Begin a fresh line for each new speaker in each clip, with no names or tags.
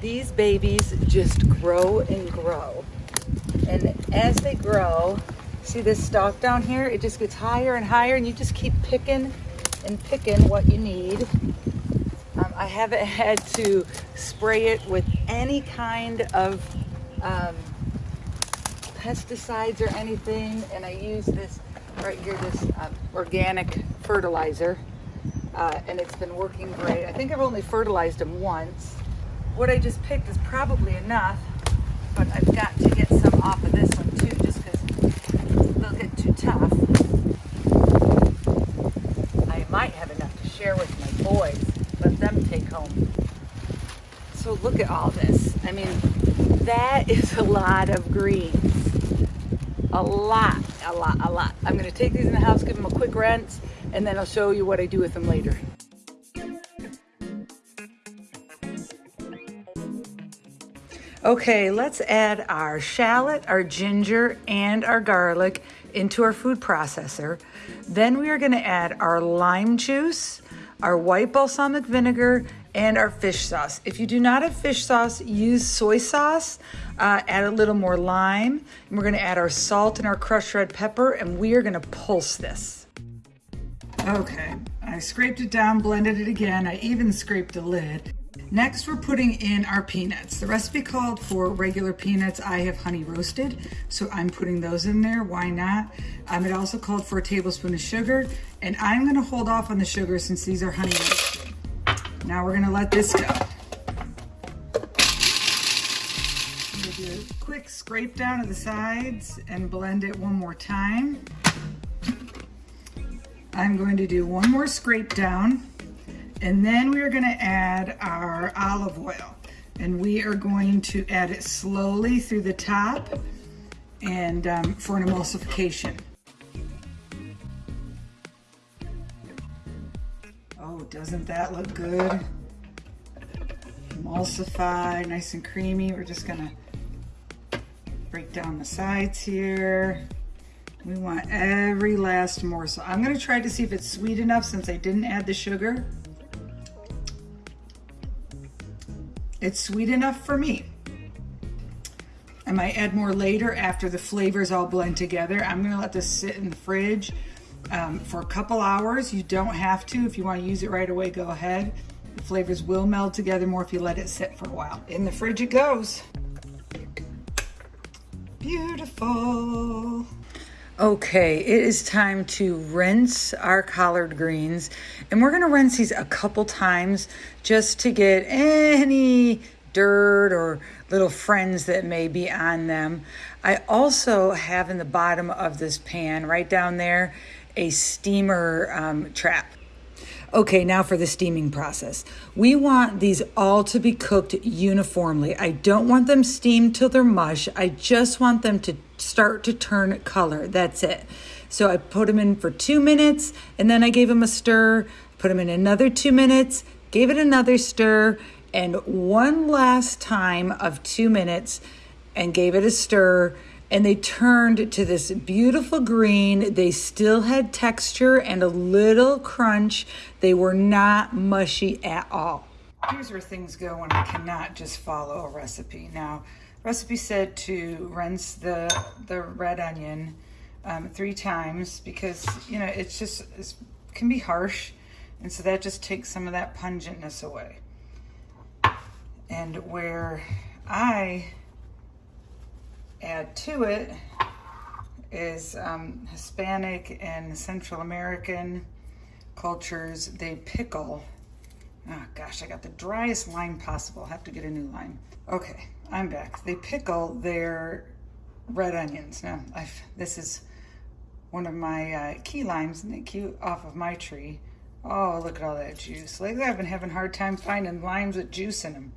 these babies just grow and grow. And as they grow, see this stalk down here? It just gets higher and higher and you just keep picking and picking what you need. Um, I haven't had to spray it with any kind of um, pesticides or anything. And I use this right here, this um, organic fertilizer. Uh, and it's been working great. I think I've only fertilized them once. What I just picked is probably enough, but I've got to get some off of this one too, just because they'll get too tough. I might have enough to share with my boys, let them take home. So look at all this. I mean, that is a lot of greens. A lot, a lot, a lot. I'm gonna take these in the house, give them a quick rinse, and then I'll show you what I do with them later. Okay, let's add our shallot, our ginger, and our garlic into our food processor. Then we are gonna add our lime juice, our white balsamic vinegar, and our fish sauce. If you do not have fish sauce, use soy sauce. Uh, add a little more lime. And we're gonna add our salt and our crushed red pepper, and we are gonna pulse this. Okay, I scraped it down, blended it again. I even scraped the lid. Next, we're putting in our peanuts. The recipe called for regular peanuts. I have honey roasted, so I'm putting those in there. Why not? Um, it also called for a tablespoon of sugar, and I'm gonna hold off on the sugar since these are honey roasted. Now we're gonna let this go. quick scrape down of the sides and blend it one more time. I'm going to do one more scrape down and then we're gonna add our olive oil. And we are going to add it slowly through the top and um, for an emulsification. Oh, doesn't that look good? Emulsify, nice and creamy. We're just gonna break down the sides here. We want every last morsel. I'm gonna try to see if it's sweet enough since I didn't add the sugar. It's sweet enough for me. I might add more later after the flavors all blend together. I'm gonna let this sit in the fridge um, for a couple hours. You don't have to. If you wanna use it right away, go ahead. The flavors will meld together more if you let it sit for a while. In the fridge it goes. Beautiful. Okay, it is time to rinse our collard greens. And we're gonna rinse these a couple times just to get any dirt or little friends that may be on them. I also have in the bottom of this pan, right down there, a steamer um, trap. Okay, now for the steaming process. We want these all to be cooked uniformly. I don't want them steamed till they're mush. I just want them to start to turn color. That's it. So I put them in for two minutes and then I gave them a stir, put them in another two minutes, gave it another stir, and one last time of two minutes and gave it a stir. And they turned to this beautiful green. They still had texture and a little crunch. They were not mushy at all. Here's where things go when I cannot just follow a recipe. Now, Recipe said to rinse the, the red onion um, three times because, you know, it's just, it can be harsh. And so that just takes some of that pungentness away. And where I add to it is um, Hispanic and Central American cultures, they pickle. Oh gosh, I got the driest lime possible. I'll have to get a new lime. Okay, I'm back. They pickle their red onions. Now, I've, this is one of my uh, key limes key off of my tree. Oh, look at all that juice. Lately, I've been having a hard time finding limes with juice in them.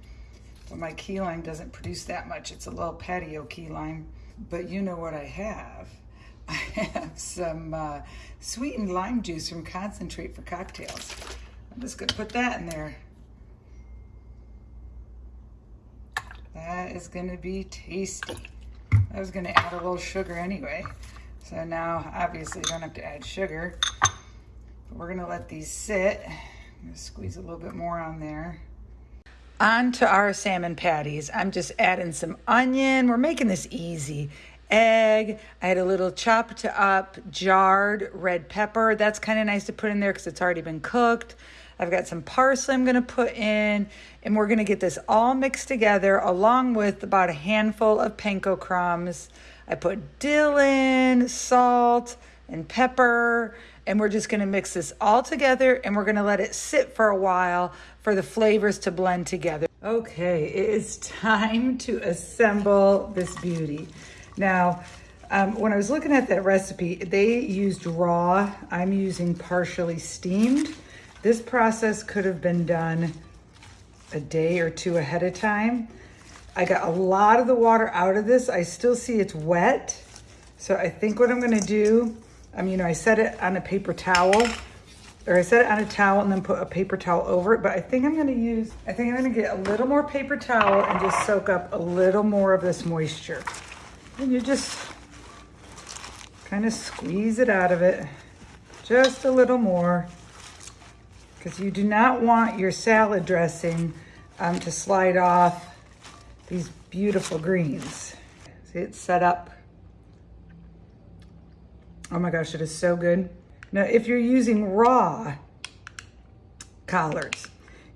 But my key lime doesn't produce that much. It's a little patio key lime. But you know what I have? I have some uh, sweetened lime juice from Concentrate for Cocktails. I'm just gonna put that in there. That is gonna be tasty. I was gonna add a little sugar anyway. So now, obviously, don't have to add sugar. But we're gonna let these sit. I'm gonna squeeze a little bit more on there. On to our salmon patties. I'm just adding some onion. We're making this easy. Egg. I had a little chopped up jarred red pepper. That's kind of nice to put in there because it's already been cooked. I've got some parsley I'm going to put in, and we're going to get this all mixed together along with about a handful of panko crumbs. I put dill in, salt, and pepper, and we're just going to mix this all together and we're going to let it sit for a while for the flavors to blend together. Okay, it is time to assemble this beauty. Now, um, when I was looking at that recipe, they used raw. I'm using partially steamed. This process could have been done a day or two ahead of time. I got a lot of the water out of this. I still see it's wet. So I think what I'm gonna do, um, you know, I set it on a paper towel or I set it on a towel and then put a paper towel over it. But I think I'm gonna use, I think I'm gonna get a little more paper towel and just soak up a little more of this moisture. And you just kind of squeeze it out of it just a little more because you do not want your salad dressing um, to slide off these beautiful greens. See, it's set up. Oh my gosh, it is so good. Now, if you're using raw collards,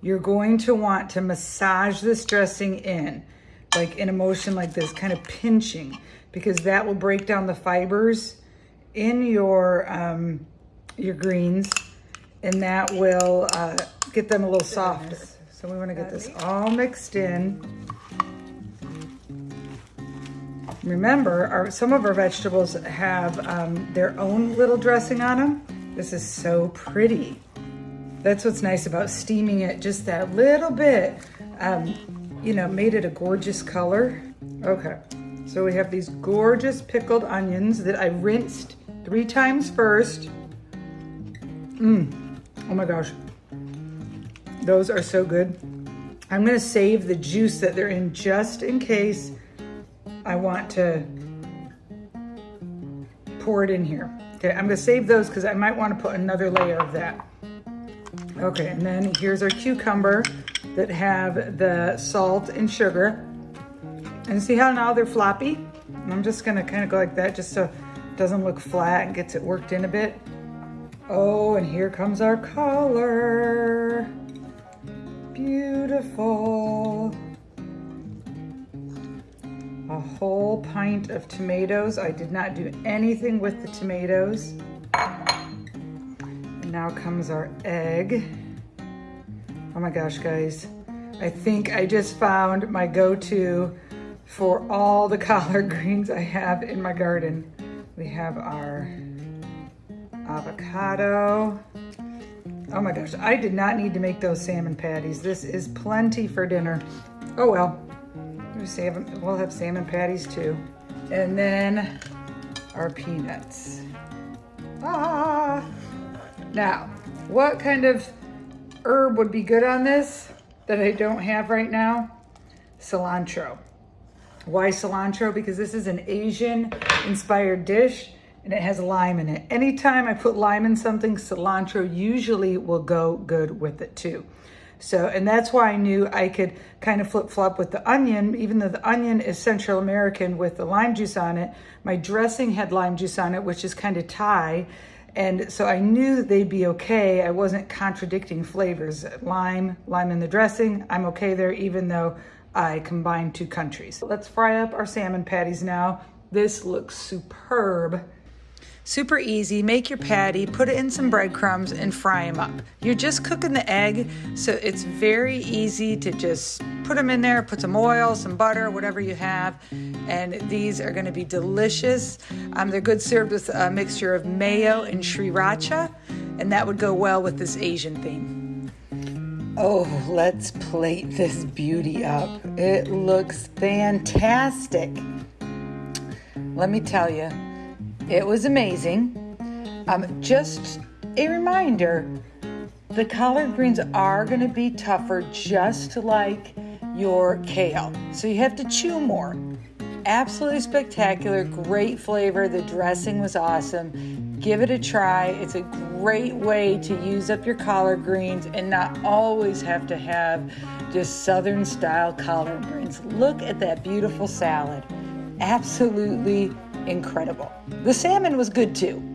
you're going to want to massage this dressing in, like in a motion like this, kind of pinching, because that will break down the fibers in your, um, your greens and that will uh, get them a little softer. So we wanna get this all mixed in. Remember, our, some of our vegetables have um, their own little dressing on them. This is so pretty. That's what's nice about steaming it just that little bit. Um, you know, made it a gorgeous color. Okay, so we have these gorgeous pickled onions that I rinsed three times first. Mmm. Oh my gosh. Those are so good. I'm gonna save the juice that they're in just in case I want to pour it in here. Okay, I'm gonna save those because I might wanna put another layer of that. Okay, and then here's our cucumber that have the salt and sugar. And see how now they're floppy? And I'm just gonna kind of go like that just so it doesn't look flat and gets it worked in a bit. Oh, and here comes our color. Beautiful. A whole pint of tomatoes. I did not do anything with the tomatoes. And now comes our egg. Oh my gosh, guys. I think I just found my go-to for all the collard greens I have in my garden. We have our avocado. Oh my gosh, I did not need to make those salmon patties. This is plenty for dinner. Oh well, we'll have salmon patties too. And then our peanuts. Ah! Now, what kind of herb would be good on this that I don't have right now? Cilantro. Why cilantro? Because this is an Asian inspired dish and it has lime in it. Anytime I put lime in something, cilantro usually will go good with it too. So, and that's why I knew I could kind of flip flop with the onion, even though the onion is Central American with the lime juice on it. My dressing had lime juice on it, which is kind of Thai. And so I knew they'd be okay. I wasn't contradicting flavors. Lime, lime in the dressing, I'm okay there, even though I combined two countries. Let's fry up our salmon patties now. This looks superb. Super easy, make your patty, put it in some breadcrumbs and fry them up. You're just cooking the egg, so it's very easy to just put them in there, put some oil, some butter, whatever you have, and these are gonna be delicious. Um, they're good served with a mixture of mayo and sriracha, and that would go well with this Asian theme. Oh, let's plate this beauty up. It looks fantastic. Let me tell you, it was amazing. Um, just a reminder, the collard greens are gonna be tougher just like your kale. So you have to chew more. Absolutely spectacular, great flavor. The dressing was awesome. Give it a try. It's a great way to use up your collard greens and not always have to have just southern style collard greens. Look at that beautiful salad. Absolutely incredible. The salmon was good too.